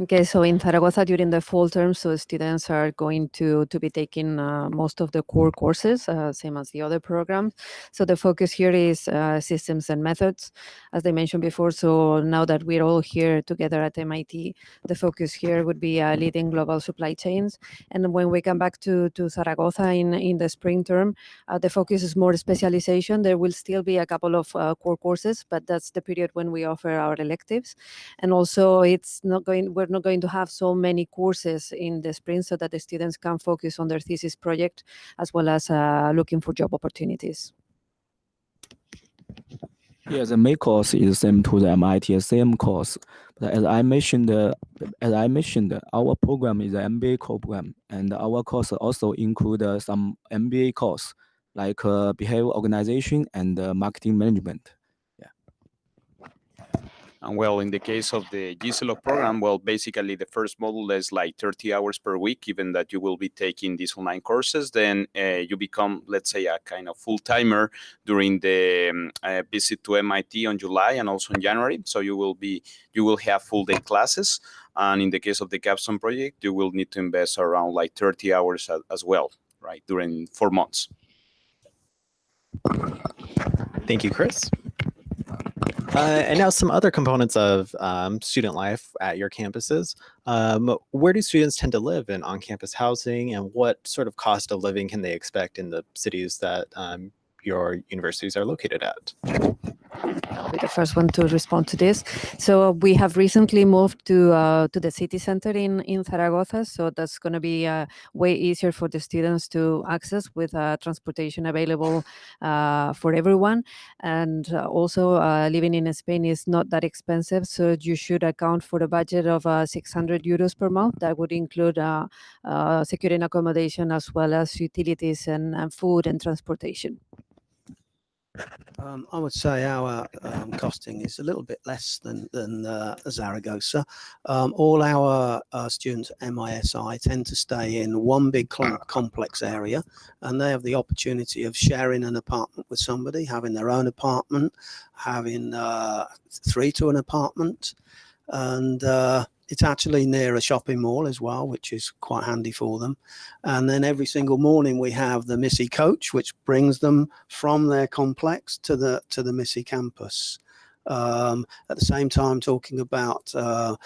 Okay, so in Zaragoza during the fall term, so students are going to to be taking uh, most of the core courses, uh, same as the other programs. So the focus here is uh, systems and methods, as I mentioned before. So now that we're all here together at MIT, the focus here would be uh, leading global supply chains. And when we come back to to Zaragoza in in the spring term, uh, the focus is more specialization. There will still be a couple of uh, core courses, but that's the period when we offer our electives. And also, it's not going. We're not going to have so many courses in the spring so that the students can focus on their thesis project as well as uh, looking for job opportunities. Yeah, the main course is same to the MIT same course. But as I mentioned, uh, as I mentioned, our program is an MBA program, and our course also include uh, some MBA course like uh, behavior organization and uh, marketing management. And well, in the case of the GCLOG program, well, basically the first module is like 30 hours per week, given that you will be taking these online courses. Then uh, you become, let's say, a kind of full timer during the um, uh, visit to MIT on July and also in January. So you will be, you will have full day classes. And in the case of the capstone project, you will need to invest around like 30 hours as, as well, right, during four months. Thank you, Chris. Uh, and now *laughs* some other components of um, student life at your campuses. Um, where do students tend to live in on-campus housing and what sort of cost of living can they expect in the cities that um, your universities are located at? I'll be the first one to respond to this. So we have recently moved to uh, to the city center in in Zaragoza, so that's going to be uh, way easier for the students to access with uh, transportation available uh, for everyone. And uh, also, uh, living in Spain is not that expensive, so you should account for a budget of 600 euros per month. That would include securing accommodation as well as utilities and, and food and transportation. Um, I would say our um, costing is a little bit less than than uh, Zaragoza. Um, all our uh, students at MISI tend to stay in one big com- complex area, and they have the opportunity of sharing an apartment with somebody, having their own apartment, having uh, three to an apartment, and uh, it's actually near a shopping mall as well, which is quite handy for them. And then every single morning we have the MISI coach, which brings them from their complex to the to the MISI campus. Um, at the same time, talking about uh,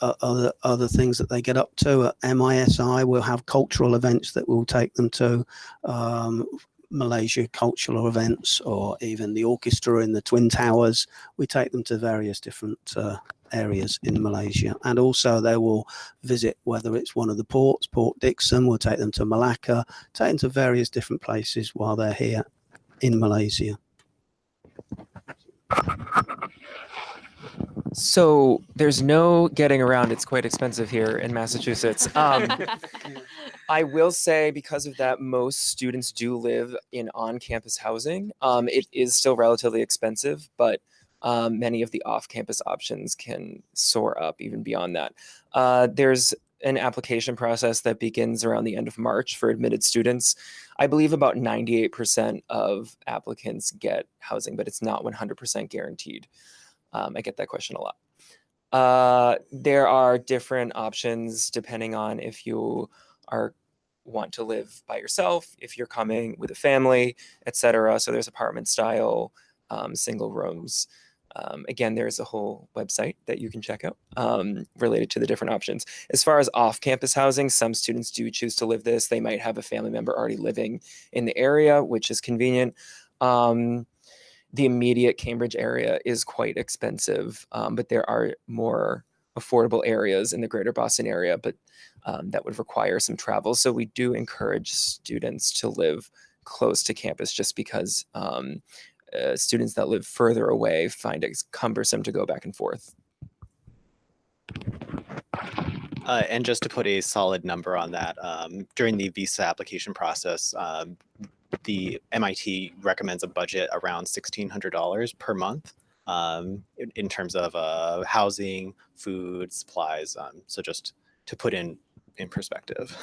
other other things that they get up to at MISI, we'll have cultural events that we'll take them to. Um, Malaysia cultural events, or even the orchestra in the Twin Towers. We take them to various different uh, areas in Malaysia. And also they will visit whether it's one of the ports, Port Dickson, we'll take them to Malacca, take them to various different places while they're here in Malaysia. So there's no getting around. It's quite expensive here in Massachusetts. Um, *laughs* I will say because of that, most students do live in on-campus housing. Um, it is still relatively expensive, but um, many of the off-campus options can soar up even beyond that. Uh, there's an application process that begins around the end of March for admitted students. I believe about 98% of applicants get housing, but it's not 100% guaranteed. Um, I get that question a lot. Uh, there are different options depending on if you are want to live by yourself, if you're coming with a family, etc. So there's apartment style, um, single rooms. Um, again, there's a whole website that you can check out um, related to the different options. As far as off-campus housing, some students do choose to live this. They might have a family member already living in the area, which is convenient. Um, the immediate Cambridge area is quite expensive, um, but there are more affordable areas in the greater Boston area, but um, that would require some travel. So we do encourage students to live close to campus just because um, uh, students that live further away find it cumbersome to go back and forth. Uh, and just to put a solid number on that, um, during the visa application process, um, the MIT recommends a budget around $1,600 per month um, in, in terms of uh, housing, food, supplies. Um, so just to put in in perspective.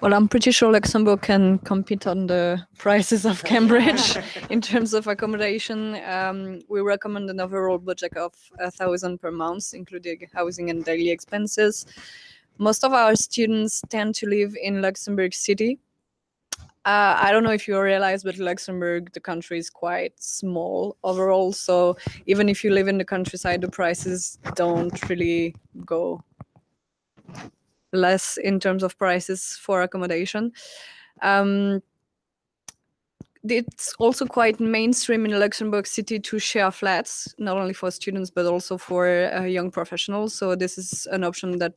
Well, I'm pretty sure Luxembourg can compete on the prices of Cambridge *laughs* in terms of accommodation. Um, we recommend an overall budget of a thousand per month, including housing and daily expenses. Most of our students tend to live in Luxembourg City. Uh, I don't know if you realize, but Luxembourg, the country is quite small overall. So even if you live in the countryside, the prices don't really go less in terms of prices for accommodation. Um, it's also quite mainstream in Luxembourg City to share flats, not only for students but also for uh, young professionals. So this is an option that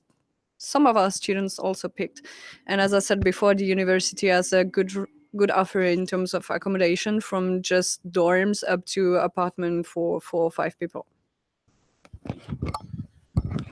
some of our students also picked. And as I said before, the university has a good good offer in terms of accommodation from just dorms up to apartment for four or five people.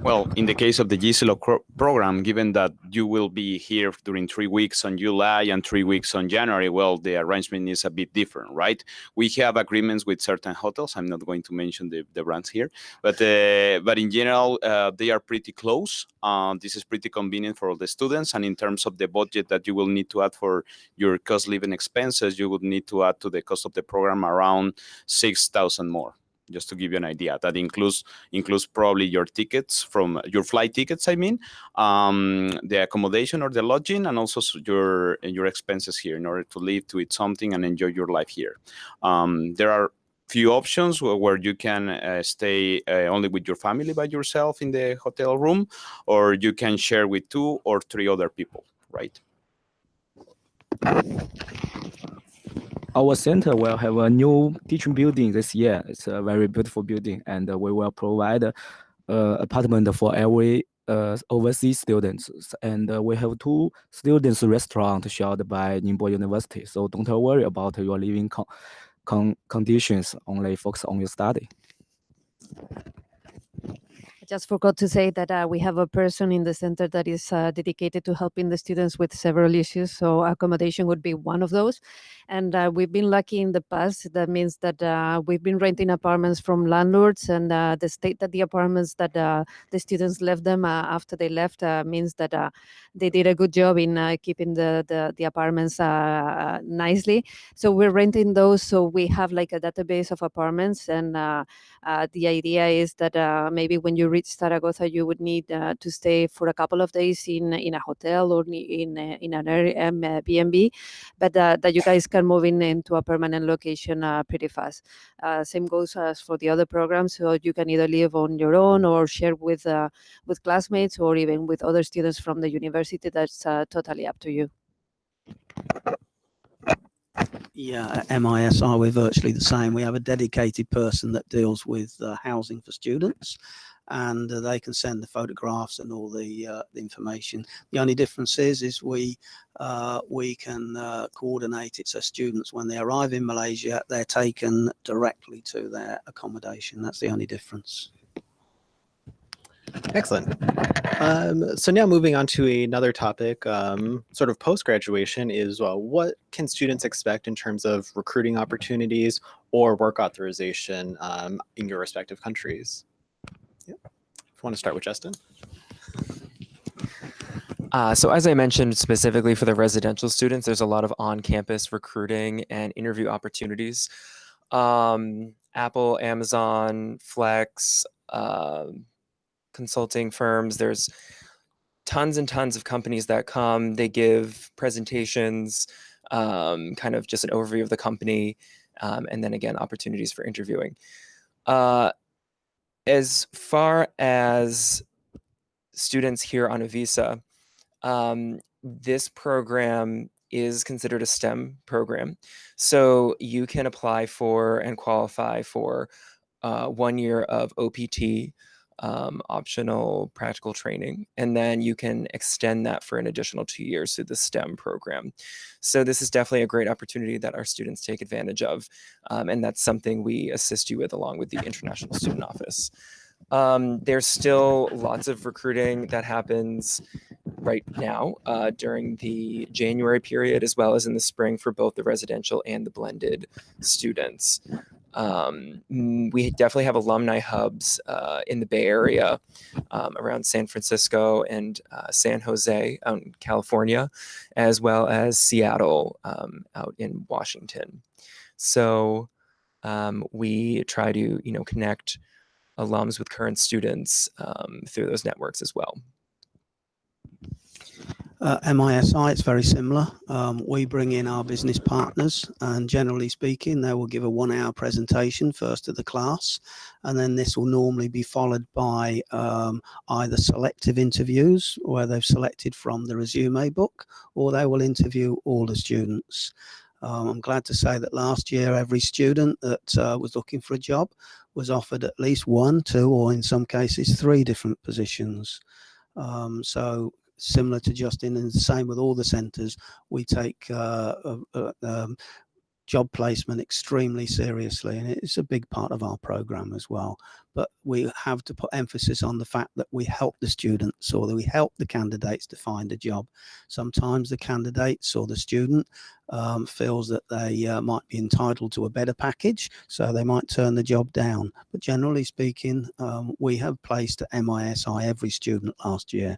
Well, in the case of the GCLOG program, given that you will be here during three weeks on July and three weeks on January, well, the arrangement is a bit different, right? We have agreements with certain hotels. I'm not going to mention the, the brands here, but uh, but in general, uh, they are pretty close. Uh, this is pretty convenient for all the students. And in terms of the budget that you will need to add for your cost living expenses, you would need to add to the cost of the program around six thousand more just to give you an idea that includes includes probably your tickets from your flight tickets i mean um, the accommodation or the lodging and also your your expenses here in order to live to eat something and enjoy your life here. Um, there are few options where, you can uh, stay uh, only with your family by yourself in the hotel room or you can share with two or three other people right Our center will have a new teaching building this year. It's a very beautiful building, and uh, we will provide uh, apartment for every uh, overseas students. And uh, we have two students restaurant shared by Ningbo University. So don't worry about your living con- con- conditions. Only focus on your study. I just forgot to say that uh, we have a person in the center that is uh, dedicated to helping the students with several issues. So accommodation would be one of those. And uh, we've been lucky in the past. That means that uh, we've been renting apartments from landlords, and uh, the state that the apartments that uh, the students left them uh, after they left uh, means that they did a good job in keeping the the, the apartments nicely. So we're renting those, so we have like a database of apartments, and the idea is that maybe when you reach Zaragoza, you would need to stay for a couple of days in in a hotel or in in an Airbnb, but that you guys can move in into a permanent location uh, pretty fast. Uh, same goes as for the other programs. So you can either live on your own or share with uh, with classmates or even with other students from the university. That's uh, totally up to you. Yeah, at MISI, we're virtually the same. We have a dedicated person that deals with uh, housing for students and uh, they can send the photographs and all the, uh, the information. The only difference is, is we, uh, we can uh, coordinate it so students, when they arrive in Malaysia, they're taken directly to their accommodation. That's the only difference. Excellent. Um, so now moving on to another topic, um, sort of post-graduation is what can students expect in terms of recruiting opportunities or work authorization um, in your respective countries? If want to start with Justin. Uh, so as I mentioned, specifically for the residential students, there's a lot of on-campus recruiting and interview opportunities. Um, Apple, Amazon, Flex, uh, consulting firms, there's tons and tons of companies that come, they give presentations, um, kind of just an overview of the company, um, and then again, opportunities for interviewing. Uh, as far as students here on a visa, um, this program is considered a STEM program. So you can apply for and qualify for uh, one year of OPT, um, optional practical training, and then you can extend that for an additional two years through the STEM program. So this is definitely a great opportunity that our students take advantage of, um, and that's something we assist you with along with the International Student Office. Um, there's still lots of recruiting that happens right now uh, during the January period, as well as in the spring for both the residential and the blended students. Um, we definitely have alumni hubs uh, in the Bay Area um, around San Francisco and uh, San Jose out in California, as well as Seattle um, out in Washington. So um, we try to, you know, connect alums with current students um, through those networks as well. Uh, MISI, it's very similar. Um, we bring in our business partners and generally speaking, they will give a one hour presentation first to the class. And then this will normally be followed by um, either selective interviews where they've selected from the resume book or they will interview all the students. Um, I'm glad to say that last year, every student that uh, was looking for a job was offered at least one, two, or in some cases, three different positions. Um, so similar to Justin and the same with all the centres, we take uh, uh, um, job placement extremely seriously and it's a big part of our program as well. But we have to put emphasis on the fact that we help the students or that we help the candidates to find a job. Sometimes the candidates or the student um, feels that they uh, might be entitled to a better package so they might turn the job down. But generally speaking um, we have placed at MISI every student last year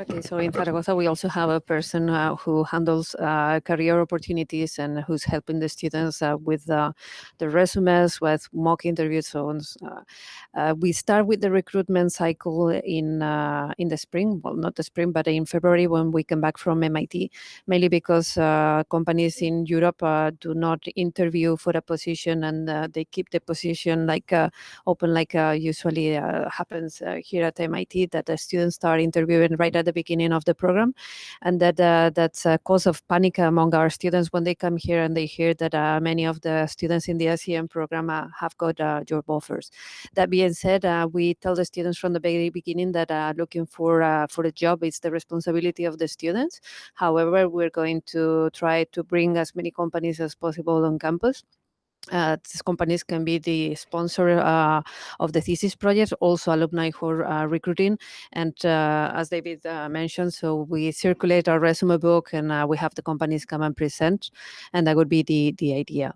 Okay, so in Zaragoza, we also have a person uh, who handles uh, career opportunities and who's helping the students uh, with uh, the resumes, with mock interviews. So. Uh, uh, we start with the recruitment cycle in in the spring. Well, not the spring, but in February when we come back from MIT, mainly because companies in Europe do not interview for a position and they keep the position like open, like usually happens here at MIT, that the students start interviewing right at the beginning of the program, and that uh, that's a cause of panic among our students when they come here and they hear that uh, many of the students in the SCM program uh, have got job offers. That being said, we tell the students from the very beginning that looking for for a job is the responsibility of the students. However, we're going to try to bring as many companies as possible on campus uh, these companies can be the sponsor uh, of the thesis project, also alumni who are uh, recruiting. And uh, as David uh, mentioned, so we circulate our resume book and uh, we have the companies come and present, and that would be the the idea.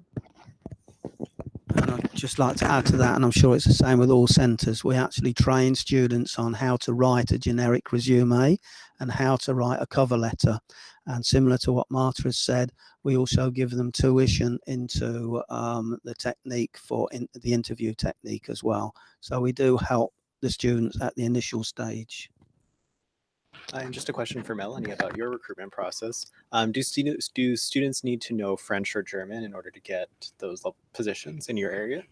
And I'd just like to add to that, and I'm sure it's the same with all centres, we actually train students on how to write a generic resume and how to write a cover letter. And similar to what Marta has said, we also give them tuition into um, the technique for in, the interview technique as well. So we do help the students at the initial stage. And just a question for Melanie about your recruitment process. Um, do students do students need to know French or German in order to get those positions in your area?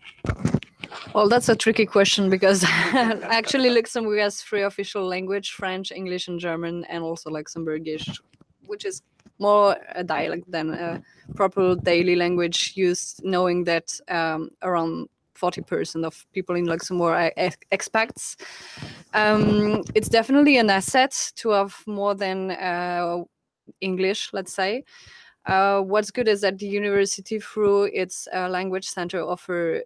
Well, that's a tricky question because *laughs* actually Luxembourg has three official language, French, English, and German, and also Luxembourgish, which is more a dialect than a proper daily language used, knowing that um, around 40% of people in Luxembourg are ex- expats. Um, it's definitely an asset to have more than uh, English, let's say. Uh, what's good is that the university, through its uh, language center, offer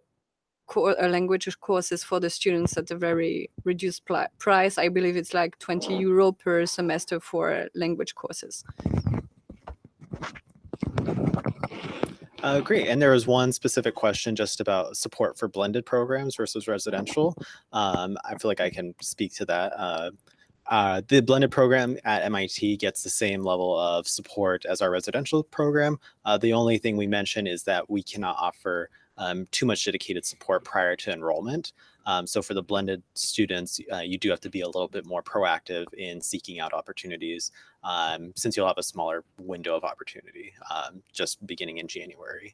uh, language courses for the students at a very reduced price. I believe it's like 20 euro per semester for language courses. Uh, great. And there was one specific question just about support for blended programs versus residential. Um, I feel like I can speak to that. Uh, uh, the blended program at MIT gets the same level of support as our residential program. Uh, the only thing we mention is that we cannot offer um, too much dedicated support prior to enrollment. Um, so for the blended students, uh, you do have to be a little bit more proactive in seeking out opportunities um, since you'll have a smaller window of opportunity um, just beginning in January.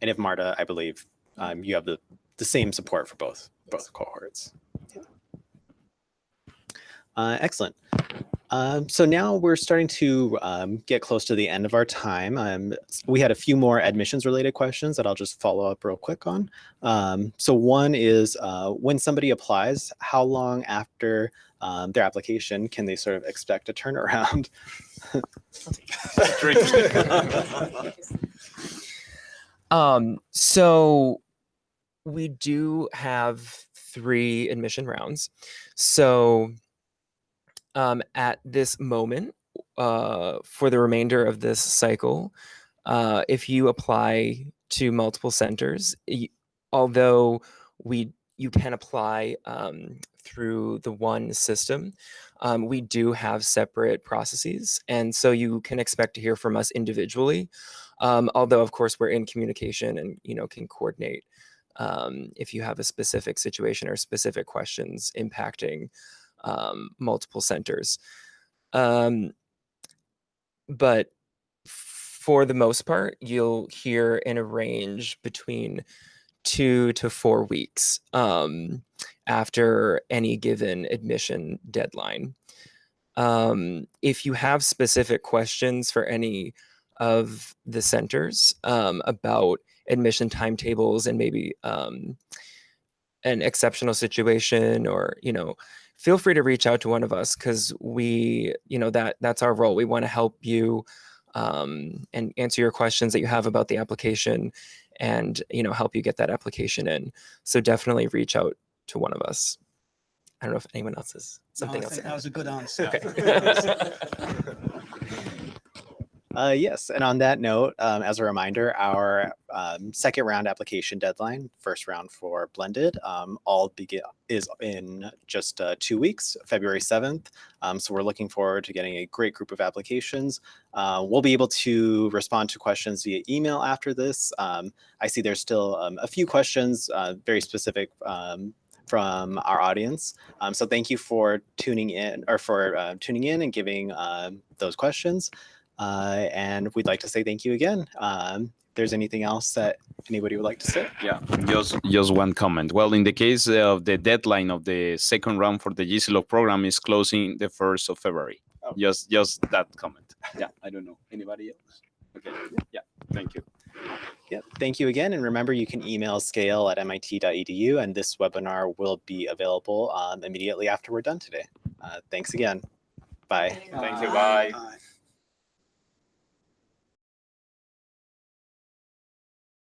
And if Marta, I believe um, you have the, the same support for both both cohorts. Yeah. Uh, excellent. Um, so now we're starting to um, get close to the end of our time. Um, we had a few more admissions related questions that I'll just follow up real quick on. Um, so one is uh, when somebody applies, how long after um, their application can they sort of expect a turnaround? *laughs* *laughs* Um, so we do have three admission rounds. So um, at this moment, uh, for the remainder of this cycle, uh, if you apply to multiple centers, y- although we you can apply um, through the one system, um, we do have separate processes, and so you can expect to hear from us individually. Um, although, of course, we're in communication and you know can coordinate um, if you have a specific situation or specific questions impacting um, multiple centers. Um, but for the most part, you'll hear in a range between two to four weeks um, after any given admission deadline. Um, if you have specific questions for any of the centers um, about admission timetables and maybe um, an exceptional situation or you know feel free to reach out to one of us because we you know that that's our role we want to help you um, and answer your questions that you have about the application and you know help you get that application in so definitely reach out to one of us i don't know if anyone else has No, something I else that was a good answer. Okay. *laughs* *laughs* *laughs* Uh, yes, and on that note, um, as a reminder, our um, second round application deadline, first round for blended, um, all begin is in just uh, two weeks, February seventh. Um, so we're looking forward to getting a great group of applications. Uh, we'll be able to respond to questions via email after this. Um, I see there's still um, a few questions, uh, very specific from our audience. Um, so thank you for tuning in or for uh, tuning in and giving um, those questions. Uh, and we'd like to say thank you again. Um, if there's anything else that anybody would like to say? Yeah, just just one comment. Well, in the case of the deadline of the second round for the GCLOG program is closing the first of February. Oh. Just just that comment. Yeah, I don't know anybody else. Okay. Yeah. Thank you. Yep. Thank you again. And remember, you can email scale at mit.edu, and this webinar will be available um, immediately after we're done today. Uh, thanks again. Bye. Thank you. Bye. Bye.